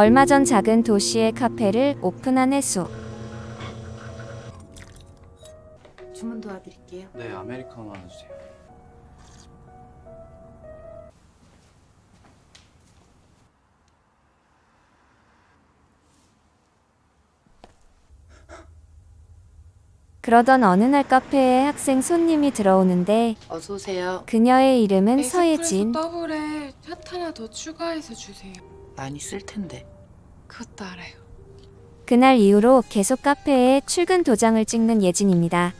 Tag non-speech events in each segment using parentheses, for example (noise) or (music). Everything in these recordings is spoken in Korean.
얼마 전 작은 도시의 카페를 오픈한 혜수. 주문 도와드릴게요. 네, 아메리카노 하나 주세요. 그러던 어느 날 카페에 학생 손님이 들어오는데 어서 오세요. 그녀의 이름은 에스프레소 서예진. 더블에 샷 하나 더 추가해서 주세요. 많이 쓸 텐데. 그것도 알아요. 그날 이후로 계속 카페에 출근 도장을 찍는 예진입니다.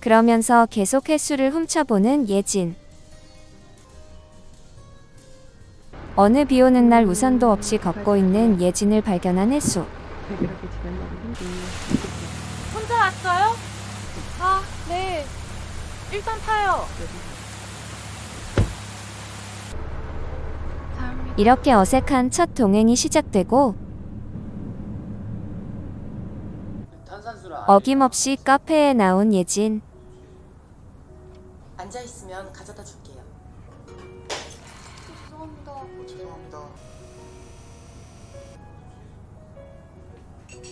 그러면서 계속 횟수를 훔쳐보는 예진. 어느 비 오는 날 우산도 없이 걷고 있는 예진을 발견한 혜수. 혼자 왔어요? 아, 네. 일단 타요. 감사합니다. 이렇게 어색한 첫 동행이 시작되고. 어김없이 카페에 나온 예진. 앉아 있으면 가져다 줄게요. 죄송합니다.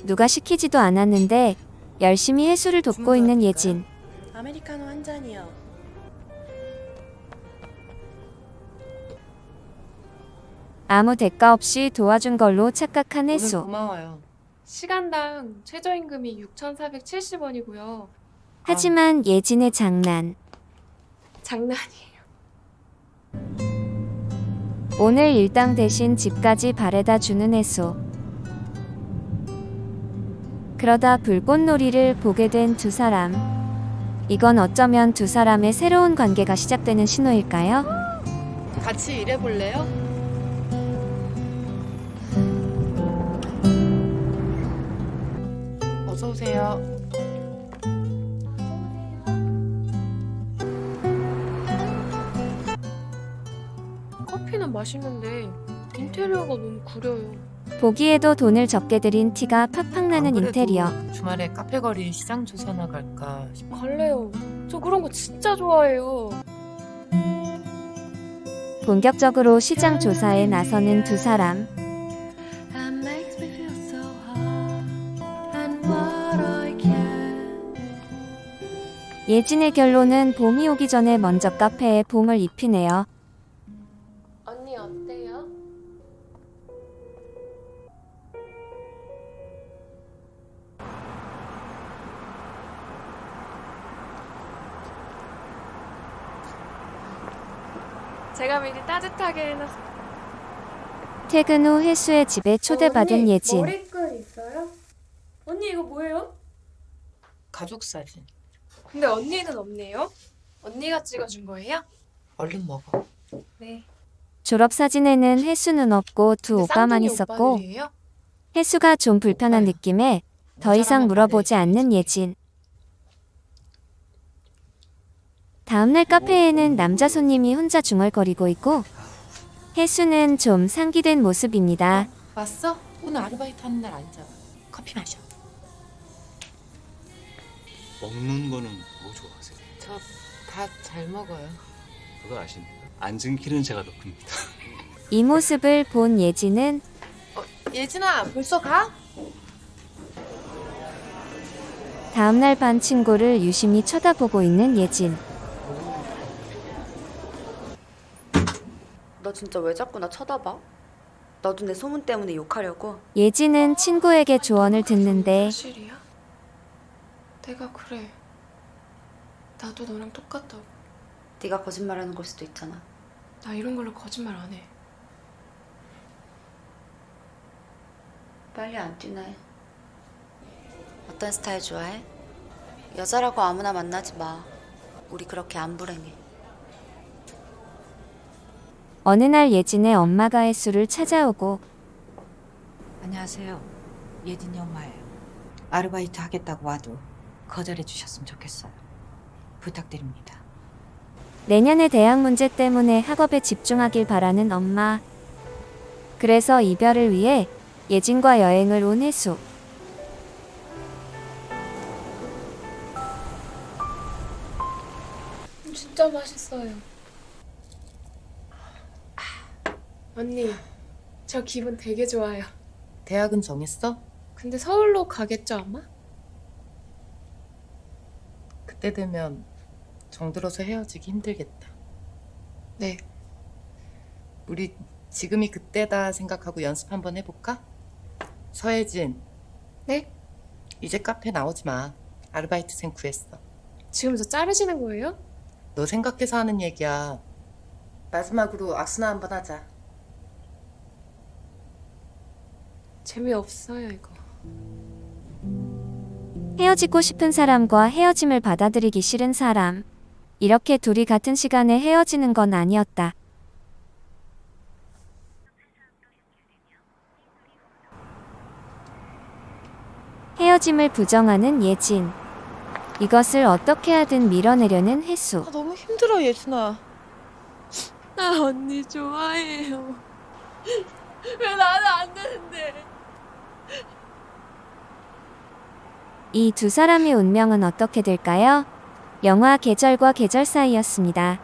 누가 시키지도 않았는데 열심히 해수를 돕고 있는 예진. 아메리카노 한 잔이요. 아무 대가 없이 도와준 걸로 착각한 해수. 고마워요. 시간당 최저임금이 6,470원이고요. 하지만 예진의 장난. 장난이에요. 오늘 일당 대신 집까지 바래다 주는 해수. 그러다 불꽃놀이를 보게 된 두 사람. 이건 어쩌면 두 사람의 새로운 관계가 시작되는 신호일까요? 같이 일해볼래요? 어서 오세요. 커피는 맛있는데 인테리어가 너무 구려요. 보기에도 돈을 적게 들인 티가 팍팍 나는 인테리어. 주말에 카페 거리 시장 조사 나 갈까 싶어. 갈래요. 저 그런 거 진짜 좋아해요. 본격적으로 시장 조사에 나서는 두 사람. 예진의 결론은 봄이 오기 전에 먼저 카페에 봄을 입히네요. 언니 어때요? 제가 미리 따뜻하게 해놨어. 퇴근 후 혜수의 집에 초대받은 언니, 예진. 머리끈 있어요? 언니 이거 뭐예요? 가족 사진. 근데 언니는 없네요. 언니가 찍어준 거예요? 얼른 먹어. 네. 졸업 사진에는 혜수는 없고 두 오빠만 있었고 오빠들이에요? 혜수가 좀 불편한 오빠야. 느낌에 더 이상 모자라면 물어보지. 않는 예진. 다음날 카페에는 남자 손님이 혼자 중얼거리고 있고 혜수는 좀 상기된 모습입니다. 왔어? 오늘 아르바이트 하는 날 앉아. 커피 마셔. 먹는 거는 뭐 좋아하세요? 저 다 잘 먹어요. 그거 아십니까? 앉은 키는 제가 더 큽니다. 이 모습을 본 예진은 예진아, 벌써 가? 다음날 반 친구를 유심히 쳐다보고 있는 예진. 너 진짜 왜 자꾸 나 쳐다봐? 너도 내 소문 때문에 욕하려고? 예진은 친구에게 조언을 듣는데? 내가 그래. 나도 너랑 똑같다고. 네가 거짓말하는 걸 수도 있잖아. 나 이런 걸로 거짓말 안 해. 빨리 안 뛰네. 어떤 스타일 좋아해? 여자라고 아무나 만나지 마. 우리 그렇게 안 불행해. 어느 날 예진의 엄마가 혜수를 찾아오고 안녕하세요. 예진이 엄마예요. 아르바이트 하겠다고 와도 거절해 주셨으면 좋겠어요. 부탁드립니다. 내년의 대학 문제 때문에 학업에 집중하길 바라는 엄마. 그래서 이별을 위해 예진과 여행을 온 혜수. 진짜 맛있어요. 언니, 저 기분 되게 좋아요. 대학은 정했어? 근데 서울로 가겠죠 아마? 그때 되면 정들어서 헤어지기 힘들겠다. 네. 우리 지금이 그때다 생각하고 연습 한번 해볼까? 서혜진. 네? 이제 카페 나오지 마. 아르바이트생 구했어. 지금 저 자르시는 거예요? 너 생각해서 하는 얘기야. 마지막으로 악수나 한번 하자. 재미없어요 이거. 헤어지고 싶은 사람과 헤어짐을 받아들이기 싫은 사람. 이렇게 둘이 같은 시간에 헤어지는 건 아니었다. 헤어짐을 부정하는 예진. 이것을 어떻게 하든 밀어내려는 혜수. 아, 너무 힘들어 예진아. 나 언니 좋아해요. (laughs) 왜 나는 안 되는데? 이 두 사람의 운명은 어떻게 될까요? 영화 계절과 계절 사이였습니다.